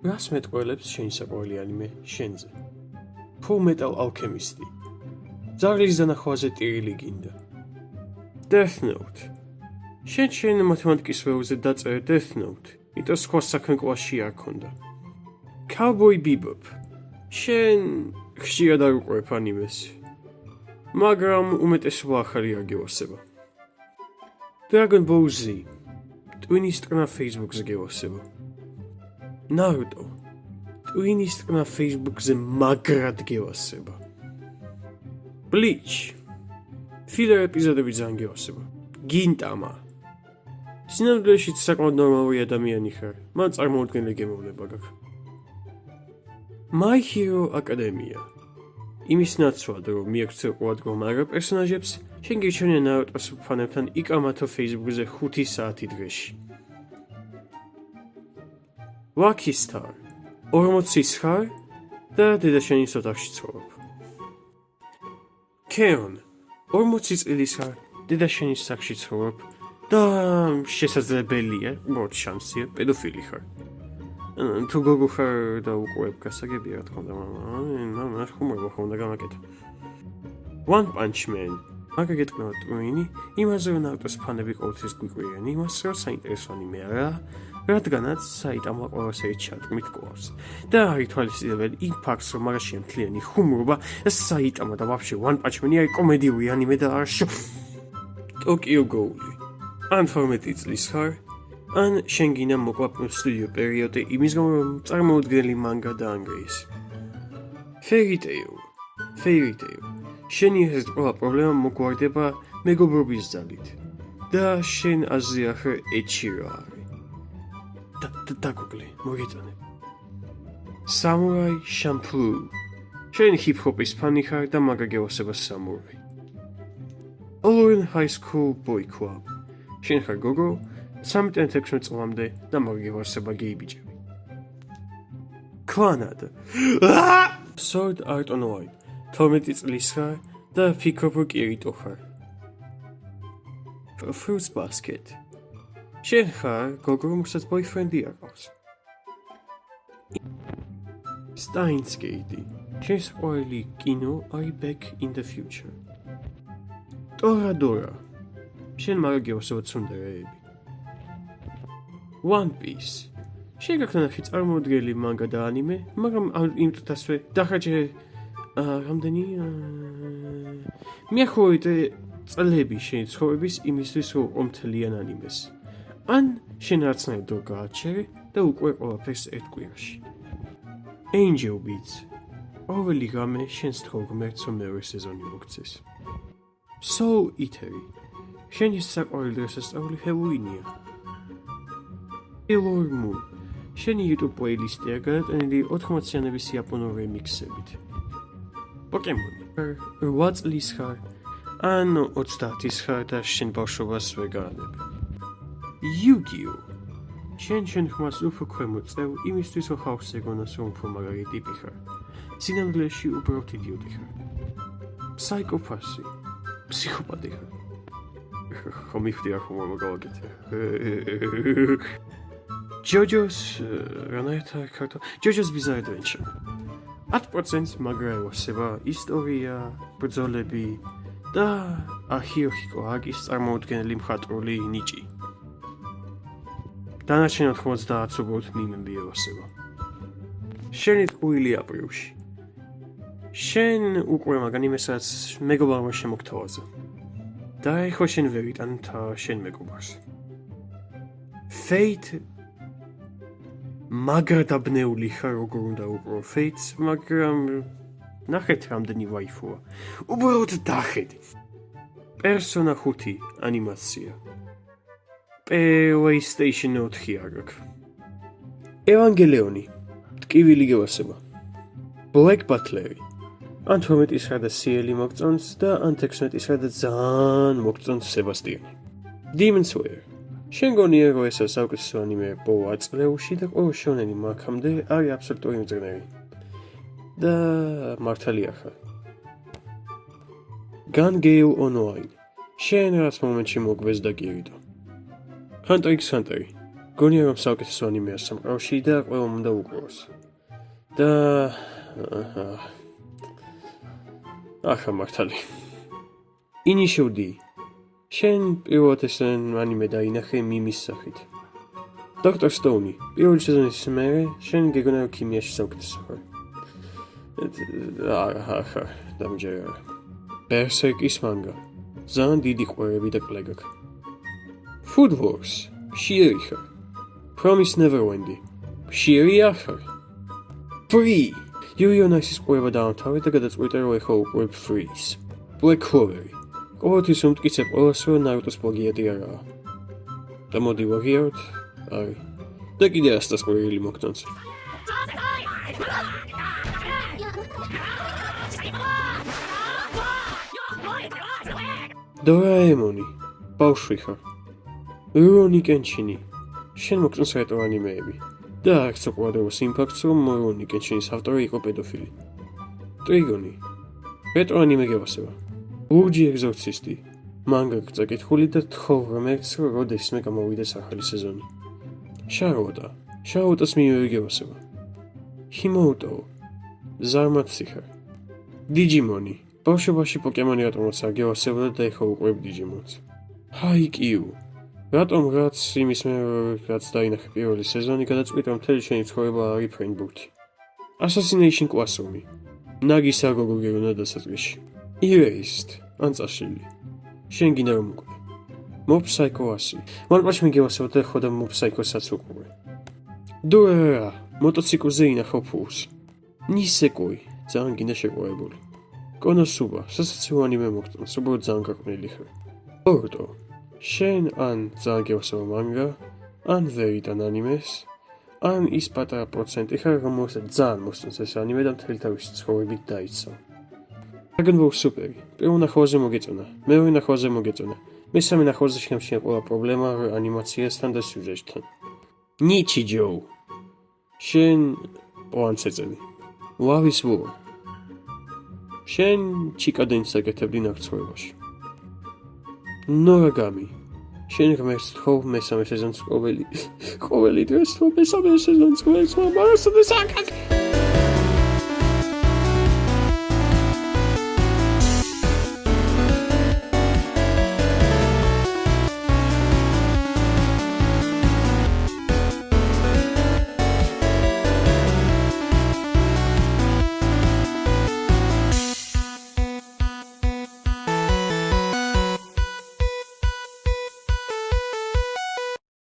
რას მეტყველებს შენი საყვარელი ანიმე შენზე? Full Metal Alchemist. ზარლის დანახვაზე ტირილი გინდა. Death Note. შენ შენ მათემატიკის ველზე დაწერე Death Note. იტო სხვა საქმე კლასში არ ქონდა. Cowboy Bebop. შენ ხშირად არ უყურებ ანიმეს. მაგრამ უმეტესობა ახალი არ გევასება. Dragon Ball Z. ტვინის ტყნა Facebook-ზე გევასება. Naruto. ტვინის ტყნა Facebook-ზე მაგრად გევასება. Bleach. ფილერ ეპიზოდები ძალიან გევასება. Gintama. სინამდვილეში საკმაოდ ნორმალური ადამიანი ხარ. მან წარმოუდგენელი გემოვნება გაქვს. My Hero Academia. იმის ნაცვლად რომ მიაქცევ ყოველდღიურ მაგარ პერსონაჟებს, შენ გიჩვენე ნარუტოს ფანებთან იკამათო Facebook-ზე 5 საათი დღეში. Star 40 ხარ და დედაშენის ოთახში ცხოვრობ. Keon 40 წლის ხარ, დედაშენის სახში ცხოვრობ და შესაძლებელია, მოც შანსია, პედოფილი ხარ. თუ გოგო ხარ და უყურებ გასაგებია რა თქმა უნდა, მაგრამ ხუმრობა ხომ უნდა გამაკეთო. One Punch Man მაგა გეტყვი ტვინი, იმაზე რომ ავტოს ფანები ყოველთვის გვიყვიან, იმას რომ საინტერესო ანიმე არა, რადგანაც საიტამა ყოველსეი ჩატმით ყავს. და ითვალისწინებენ იმ ფაქტს, რომ მაგაში მთლიანი ხუმრობა და საიტამა და ვაფშე One Punch Man-ი არის კომედიური ანიმე და არ შო Tokyo Ghoul. ან 12 წლის ხარ, ან შენ გინდა მოკლა სტუდიო პერიოდი იმის გამო რომ წარმოუდგენელი მანგა დაანგრიეს. Fairy Tail. Fairy Tail. შენი ეს ყველა პრობლემა მოგვარდება მეგობრობის ძალით. და შენ აზიახე ეჩირო არის. და და გუგლი, მოგეწონე. Samurai Champloo. შენ ჰიპ-ჰოპის ფანი ხარ და მაგა გევასება სამურაი. Owen High School Boy Club. შენ ხარ გოგო 13-16 წლამდე და მაგა გევასება გეი ბიჭები. Clanad. Sword Art Online. 12 წლის ხარ და ფიქრობ რომ კირიტო ხარ. Fruits Basket. შენ ხარ გოგო რომელსაც ბოიფრენდი აქვს. Gate. შენ სპოილი კინო I Back in the Future. Toradora. შენ მაგაგიოსო ცუნდერები. One Piece. შენ გაქნახი წარმოუდგენელი მანგა და ანიმე, მაგრამ იმ თასვე დახაჯე რამდენი მიახოით წლები შენ ცხოვრების იმისთვის რომ ომთლიან ანიმეს ან შენ არცნაირ დრო გააჩერე და უკვე ყველაფერს ერთ კვირაში Angel Beats. ყოველი გამე შენს თქო რომ მეორე სეზონი მოგცეს Soul Eater შენი საყვარელი დღესასწაული ჰელოუინია Sailor Moon. შენი YouTube პლეილისტია გადატანილი 80-იანების იაპონურ რემიქსებით პოკემონი. რვა წლის ხარ? ან 30-ის ხარ და შენ ბავშვობას ვეგანებ. Yu-Gi-Oh! შენ შენ ხმას უფრო ქვემოწევ იმისთვის რომ ხალხს ეგონოს რომ უფრო მაგარი ტიპი ხარ. სინამდვილეში უბრალოდ იდიოტი ხარ. ფსიქოპათი. ფსიქოპათი ხარ. ხომ იხდი ახო მოგავაკეთე. JoJo's რანაირთა ქართო JoJo's Bizarre Adventure 10% მაგრაევასება ისტორია, ბრძოლები და აჰიოჰიკო აგის წარმოუდგენელი მხატვრული ნიჭი. დანარჩენ 90 უბრალოდ მიმები ევასება. შენი ტყუილი აპრილში. შენ უკვე მაგან იმესაც მეგობარმა შემოგთავაზა. და ეხო შენ ვერიტან თა შენ მეგობარს. Fate მაგრდაბნეული ხარ როგორ უნდა უყრო ფეიტს, მაგრამ ნახეთ რამდენი ვაიფოა. უბრალოდ დახედი. პერსონა 5 ანიმაცია. PlayStation 4 აგაკ. ევანგელიონი. ტკივილი გევასება. Black Butler. ან 12-ის ხარ და სიელი მოგწონს და ან 16-ის ხარ და ძალიან მოგწონს სებასტიანი. Demon Slayer. შენ გონია რომ ესა საუკეთესო ანიმე პოვა წლეუში და ყოველ შონენი მაგამდე არის აბსოლუტური მძღნელი და მართალია ხარ გან გეილ ონლაინ შენ რას მომენტში მოგვეს და გირიდო ჰანტერ იქს ჰანტერი გონია რომ საუკეთესო ანიმეა სამყაროში და ყველამ უნდა უყუროს. და ახლა მართალი. ინიშუდი. შენ პირველად ეს ანიმე დაინახე მიმის სახით. დოქტორ სტოუნი, პირველი სეზონის მერე შენ გეგონა ქიმიაში საუკეთესო ხარ. აჰა, დამჯერა. ბერსერკის მანგა. ძალიან დიდი ყვერები და კლეგა. Food Wars. შიერი ხარ. Promise Neverland. შიერი ახარ. Free. Yurionis-ის ყვება დაამთავრე და გადაწყვიტა რომ ეხა უყურებ Freeze. Black Clover. ყოველთვის უმტკიცე ყველას რომ ნარუტოს პლაგიატი არაა. და მოდი ვაღიაროთ. აი. და კიდე ასტას ყვირილი მოგწონს. დორაემონი. ბავშვი ხარ. რონი კენჩინი. შენ მოგწონს რეტრო ანიმეები. და არც უყურადღებას იმ ფაქტს, რომ რონი კენჩინის ავტორი იყო პედოფილი. ტრიგონი. რეტრო ანიმე გევასება. ლურჯი ეგზორცისტი. მანგა წაკითხული და თხოვ რომ ერთს რომ როდესმე გამოვიდეს ახალი სეზონი. შაროტა. შაროტას მიიღებასება. ჰიმოუტო. ზარმაციხა. დიჯიმონი. ბავშვობაში პოკემონი რატომაც არ გევასებოდა და ეხლა უყურებ დიჯიმონს. ჰაიკიუ. რატომ რაც იმის მე რაც დაინახე პირველი სეზონი გადაწყვიტა მთელი შენი ცხოვრება არის ფრენბურთი. Assassination Classroom-ი. ნაგის აგოგო გეგონა დასაწყისში. Erased. ანწაშილი. შენ გინდა რომ უკვე. Mob Psycho 100. მან პაშ მიგევასებოდა ხო და Mob Psycho-საც უყურე. დუერა. მოტოციკლზე ინახო ფულს. ნისეკოი. ძალიან გინდა შეყვარებული. კონოსუბა. სასაცილო ანიმე მოგწონს. უბრალოდ ძალიან გაყვნილი ხარ. ორდო. შენ ან გევასება მანგა, ან ვერიდან ანიმეს, ან ის პატარა პროცენტი ხარ, რომელსაც ძალიან მოსწონს ეს ანიმე და მთელი თავისი ცხოვრებით დაიცვა. Dragon Ball Super. პირველ ნახვაზე მოგეწონა. მეორე ნახვაზე მოგეწონა. მესამე ნახვაზე შემშია ყველა პრობლემა ანიმაციასთან და სიუჟეტთან. Nichijou. შენ პოანცეწელი. Love is War. შენ ჩიკადენს აკეთებდი ნახცოვებაში. ნორაგამი. შენ ღმერთს თქო მესამე სეზონს ყოველი ყოველი დღეს თქო მესამე სეზონს ყოველს მაგრამ სადაც აკაკ